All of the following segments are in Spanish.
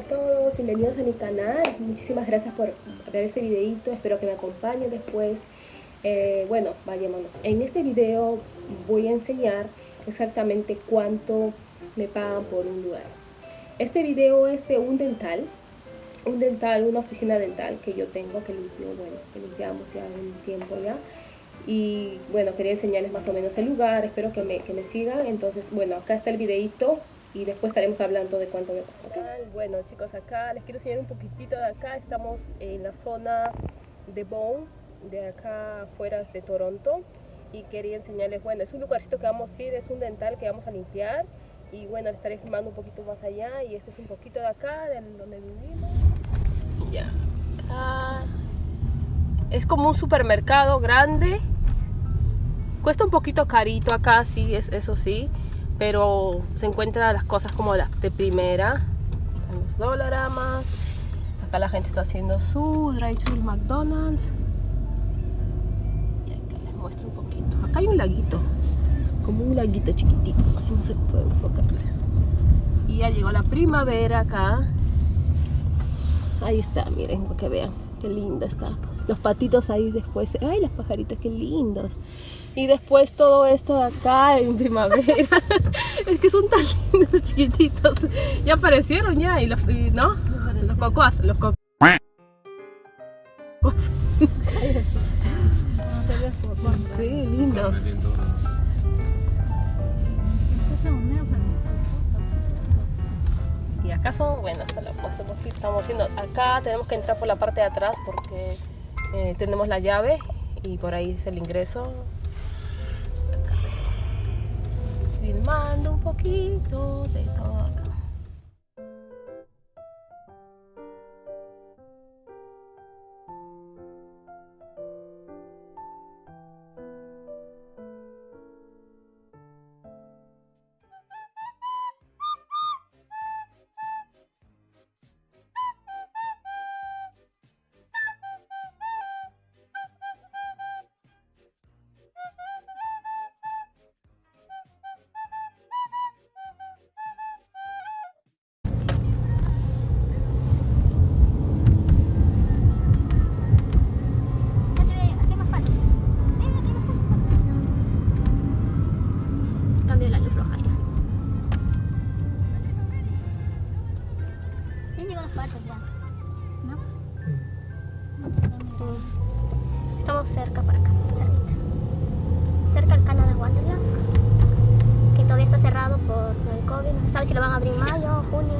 a todos, bienvenidos a mi canal. Muchísimas gracias por ver este videito, espero que me acompañen después. Eh, bueno, vayámonos. En este video voy a enseñar exactamente cuánto me pagan por un lugar. Este video es de un dental, un dental, una oficina dental que yo tengo, que limpio, bueno, que limpiamos ya un tiempo ya. Y bueno, quería enseñarles más o menos el lugar, espero que me, que me sigan. Entonces, bueno, acá está el videito y después estaremos hablando de cuánto me. Bueno chicos, acá les quiero enseñar un poquitito de acá. Estamos en la zona de Bow, de acá afuera de Toronto. Y quería enseñarles, bueno, es un lugarcito que vamos a ir, es un dental que vamos a limpiar. Y bueno, estaré filmando un poquito más allá. Y este es un poquito de acá, de donde vivimos. Ya, acá. Es como un supermercado grande. Cuesta un poquito carito acá, sí, es, eso sí pero se encuentran las cosas como las de primera. Los dolaramas acá la gente está haciendo su drive-thru McDonald's. Y acá les muestro un poquito. Acá hay un laguito como un laguito chiquitito no se puede enfocarles. Y ya llegó la primavera acá. Ahí está miren que vean qué lindo está. Los patitos ahí después ay las pajaritas qué lindos y después todo esto de acá en primavera. Es que son tan lindos chiquititos. Ya aparecieron ya y los no los cocos los cocos sí lindos. Y acá son bueno hasta lo puesto porque estamos haciendo acá tenemos que entrar por la parte de atrás porque eh, tenemos la llave y por ahí es el ingreso filmando un poquito de todo Estamos cerca por acá, cerca al Canadá Wonderland, que todavía está cerrado por el COVID, no se sabe si lo van a abrir en mayo o junio.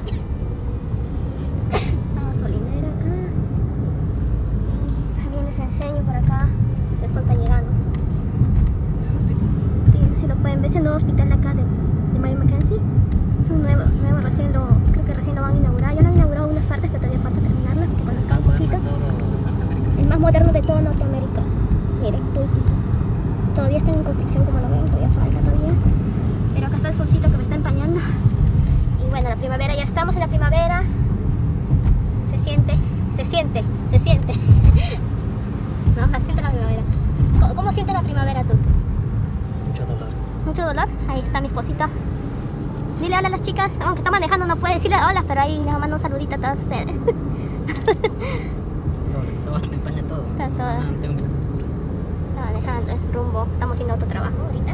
Una gasolinera acá. Y también les enseño por acá, el sol está llegando. Sí, si lo pueden ver, es el nuevo hospital de acá de, de Mary Mackenzie. Es un nuevo, nuevo recién lo, creo que recién lo van a inaugurar. Ya lo han inaugurado unas partes, pero todavía falta terminarlas, que conozcan un poquito. El más moderno de todo Norteamérica. Miren, todavía están en construcción como lo ven, todavía falta todavía. Pero acá está el solcito que me está empañando. Y bueno, la primavera, ya estamos en la primavera. Se siente, se siente, se siente. no, se siente la primavera. ¿Cómo, cómo siente la primavera tú? Mucho dolor. ¿Mucho dolor? Ahí está mi esposita. Dile hola a las chicas, aunque está manejando no puede decirle hola, pero ahí les mando un saludito a todos ustedes. Sol, el sol me empaña todo. Está todo. Ah, tengo minutos oscuros. Está manejando el rumbo, estamos haciendo otro trabajo ahorita.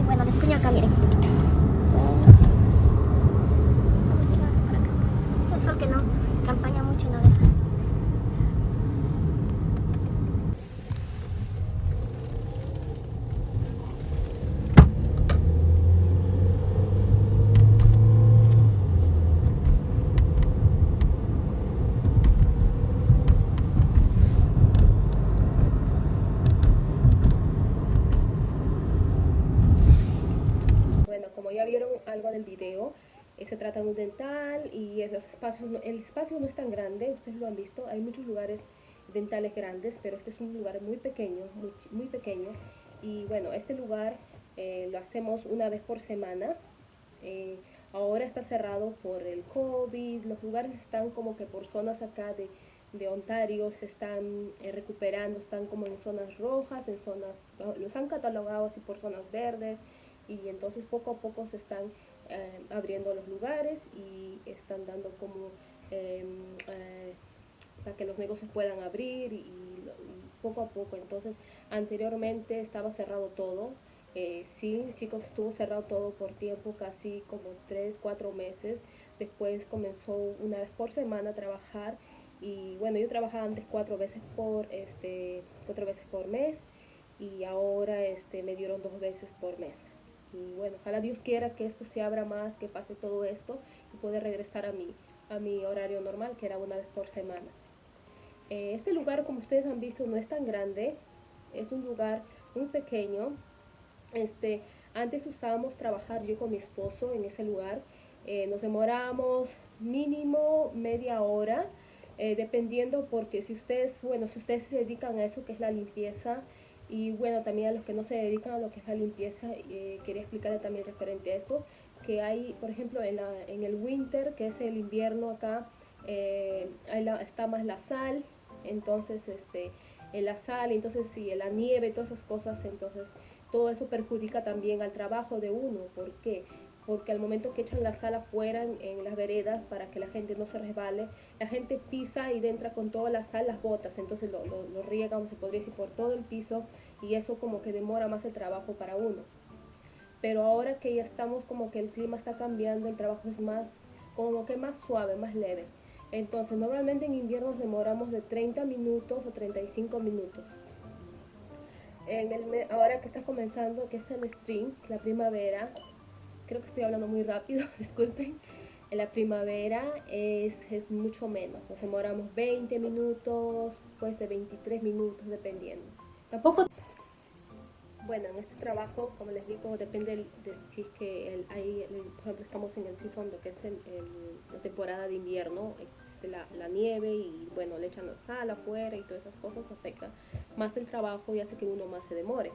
Y bueno, les enseño acá, miren. Bueno. Por acá. Es el sol que no, que empaña mucho y no deja. Del video, eh, se trata de un dental y es- los el espacio no es tan grande, ustedes lo han visto, hay muchos lugares dentales grandes, pero este es un lugar muy pequeño, muy, muy pequeño. Y bueno, este lugar eh, lo hacemos una vez por semana. Eh, ahora está cerrado por el COVID, los lugares están como que por zonas acá de, de Ontario se están eh, recuperando, están como en zonas rojas, en zonas, los han catalogado así por zonas verdes y entonces poco a poco se están eh, abriendo los lugares y están dando como em, eh, para que los negocios puedan abrir y, poco a poco. Entonces, anteriormente estaba cerrado todo. Eh, sí, chicos, estuvo cerrado todo por tiempo, casi como 3, 4 meses. Después comenzó una vez por semana a trabajar y bueno, yo trabajaba antes cuatro veces por, este, cuatro veces por mes y ahora este, me dieron dos veces por mes. Y bueno, ojalá Dios quiera que esto se abra más, que pase todo esto y pueda regresar a mi, a mi horario normal, que era una vez por semana. Eh, este lugar, como ustedes han visto, no es tan grande, es un lugar muy pequeño. Este, antes usábamos trabajar yo con mi esposo en ese lugar. Eh, nos demoramos mínimo media hora, eh, dependiendo porque si ustedes, bueno, si ustedes se dedican a eso que es la limpieza, y bueno, también a los que no se dedican a lo que es la limpieza, eh, quería explicarle también referente a eso, que hay, por ejemplo, en, la, en el winter, que es el invierno acá, eh, está más la sal, entonces este, en la sal, entonces sí, la nieve, todas esas cosas, entonces todo eso perjudica también al trabajo de uno. ¿Por qué? Porque al momento que echan la sal afuera en, las veredas para que la gente no se resbale, la gente pisa y entra con toda la sal las botas, entonces lo, lo, riegan, se podría decir, por todo el piso y eso como que demora más el trabajo para uno. Pero ahora que ya estamos como que el clima está cambiando, el trabajo es más, como que más suave, más leve. Entonces normalmente en invierno demoramos de 30 minutos a 35 minutos. En el, ahora que está comenzando, que es el spring, la primavera, creo que estoy hablando muy rápido, disculpen. En la primavera es, es mucho menos, nos demoramos 20 minutos, puede ser 23 minutos, dependiendo. Tampoco... Bueno, en este trabajo, como les digo, depende de si es que el, hay, por ejemplo, estamos en el season, lo que es el, la temporada de invierno, existe la, la, nieve y bueno, le echan la sal afuera y todas esas cosas afectan más el trabajo y hace que uno más se demore.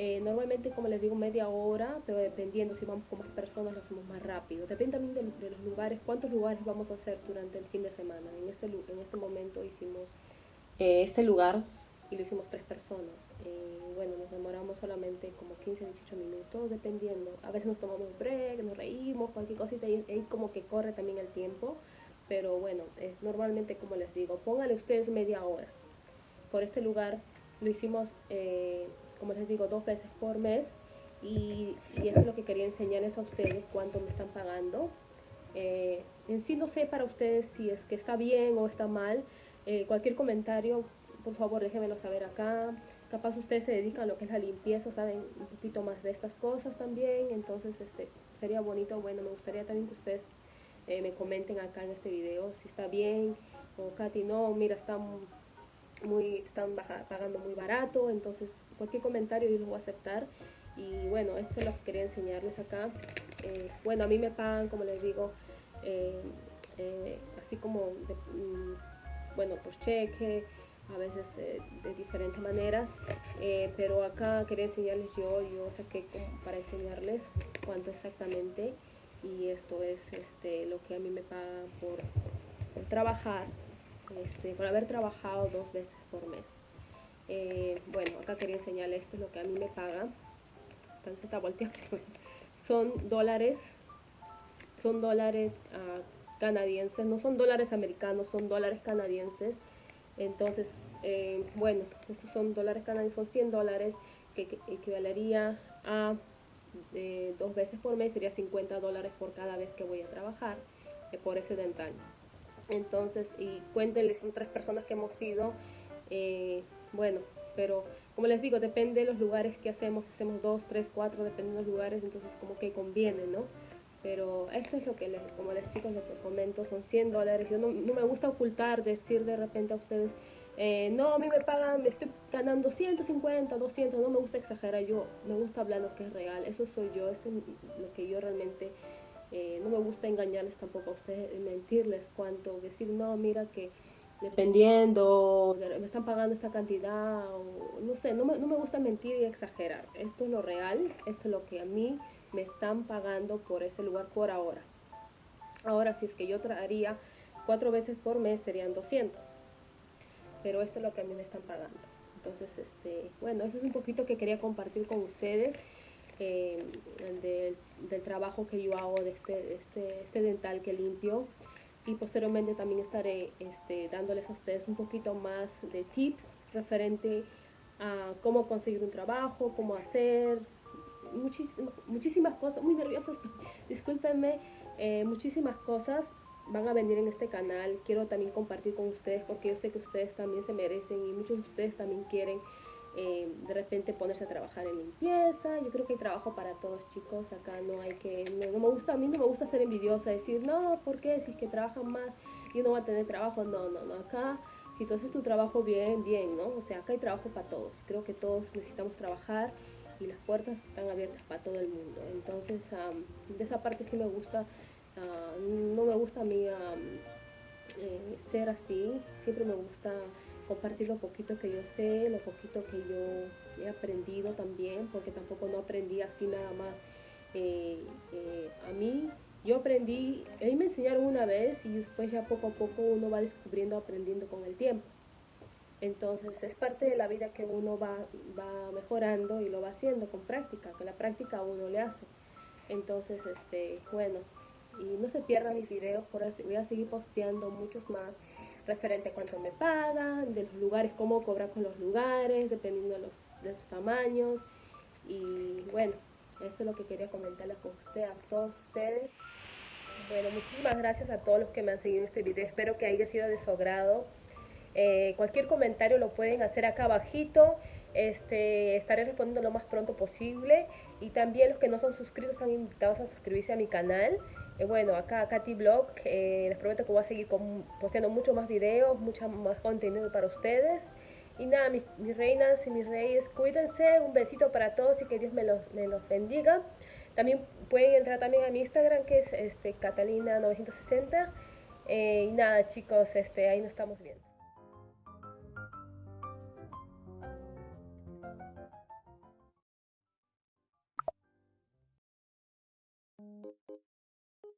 Eh, normalmente, como les digo, media hora, pero dependiendo si vamos con más personas, lo hacemos más rápido. Depende también de, los lugares, cuántos lugares vamos a hacer durante el fin de semana. En este, en este momento hicimos eh, este lugar y lo hicimos tres personas. Eh, bueno, nos demoramos solamente como 15, 18 minutos, dependiendo. A veces nos tomamos break, nos reímos, cualquier cosita, y ahí como que corre también el tiempo. Pero bueno, normalmente como les digo, pónganle ustedes media hora. Por este lugar lo hicimos como les digo, dos veces por mes. Y, esto es lo que quería enseñarles a ustedes, cuánto me están pagando. Eh, en sí no sé para ustedes si es que está bien o está mal. Eh, cualquier comentario, por favor, déjenmelo saber acá. Capaz ustedes se dedican a lo que es la limpieza, saben un poquito más de estas cosas también. Entonces, este sería bonito. Bueno, me gustaría también que ustedes eh, me comenten acá en este video si está bien o Katy, no, mira, está muy, están pagando muy barato. Entonces, cualquier comentario yo lo voy a aceptar. Y bueno, esto es lo que quería enseñarles acá. Eh, bueno, a mí me pagan, como les digo, eh, eh, así como, mm, bueno, por cheque, a veces de diferentes maneras. pero acá quería enseñarles yo, yo saqué para enseñarles cuánto exactamente. Y esto es este, lo que a mí me pagan por, trabajar, este, por haber trabajado dos veces por mes. Eh, bueno, acá quería enseñarles esto es lo que a mí me pagan. Entonces está volteado. Son dólares, son dólares uh, canadienses, no son dólares americanos, son dólares canadienses. Entonces, eh, bueno, estos son dólares canadienses, son 100 dólares que, equivalería a eh, dos veces por mes, sería 50 dólares por cada vez que voy a trabajar por ese dental. Entonces, y cuéntenles, son tres personas que hemos ido bueno, pero como les digo, depende de los lugares que hacemos, hacemos dos, tres, cuatro, depende de los lugares, entonces como que conviene, ¿no? Pero esto es lo que, les, como les chicos les comento, son 100 dólares. Yo no, me gusta ocultar, decir de repente a ustedes, eh, no, a mí me pagan, me estoy ganando 150, 200, no me gusta exagerar, yo me gusta hablar lo que es real, eso soy yo, eso es lo que yo realmente, eh, no me gusta engañarles tampoco a ustedes, mentirles cuánto, decir, no, mira que dependiendo, me están pagando esta cantidad, o no sé, no me, no me gusta mentir y exagerar. Esto es lo real, esto es lo que a mí me están pagando por ese lugar por ahora. Ahora, si es que yo traería cuatro veces por mes, serían 200. Pero esto es lo que a mí me están pagando. Entonces, este, bueno, eso es un poquito que quería compartir con ustedes. Eh, del, trabajo que yo hago de este, este, este, dental que limpio y posteriormente también estaré este, dándoles a ustedes un poquito más de tips referente a cómo conseguir un trabajo, cómo hacer, muchísimas, muchísimas cosas, muy nerviosa estoy, discúlpenme, eh, muchísimas cosas van a venir en este canal. Quiero también compartir con ustedes porque yo sé que ustedes también se merecen y muchos de ustedes también quieren eh, de repente ponerse a trabajar en limpieza. Yo creo que hay trabajo para todos chicos. Acá no hay que, no, me gusta, a mí no me gusta ser envidiosa, decir, no, ¿por qué? Si es que trabajan más, yo no voy a tener trabajo. No, no, no, acá si tú haces tu trabajo bien, bien, ¿no? O sea, acá hay trabajo para todos. Creo que todos necesitamos trabajar y las puertas están abiertas para todo el mundo. Entonces, de esa parte sí me gusta Ah, no me gusta a mí eh, ser así, siempre me gusta compartir lo poquito que yo sé, lo poquito que yo he aprendido también, porque tampoco no aprendí así nada más. Eh, eh, a mí, yo aprendí, a mí me enseñaron una vez y después ya poco a poco uno va descubriendo, aprendiendo con el tiempo. Entonces es parte de la vida que uno va, va mejorando y lo va haciendo con práctica, que la práctica uno le hace. Entonces, este, bueno, y no se pierdan mis videos, voy a seguir posteando muchos más referente a cuánto me pagan, de los lugares, cómo cobrar con los lugares, dependiendo de los, de sus tamaños. Y bueno, eso es lo que quería comentarles con usted, a todos ustedes. Bueno, muchísimas gracias a todos los que me han seguido en este video. Espero que haya sido de su agrado. Eh, cualquier comentario lo pueden hacer acá abajito. Este, estaré respondiendo lo más pronto posible. Y también los que no son suscritos están invitados a suscribirse a mi canal. Eh, bueno, acá Katy Blog, eh, les prometo que voy a seguir con, posteando mucho más videos, mucho más contenido para ustedes. Y nada, mis, reinas y mis reyes, cuídense, un besito para todos y que Dios me los, bendiga. También pueden entrar también a mi Instagram que es este, Catalina960. Eh, y nada chicos, este, ahí nos estamos viendo.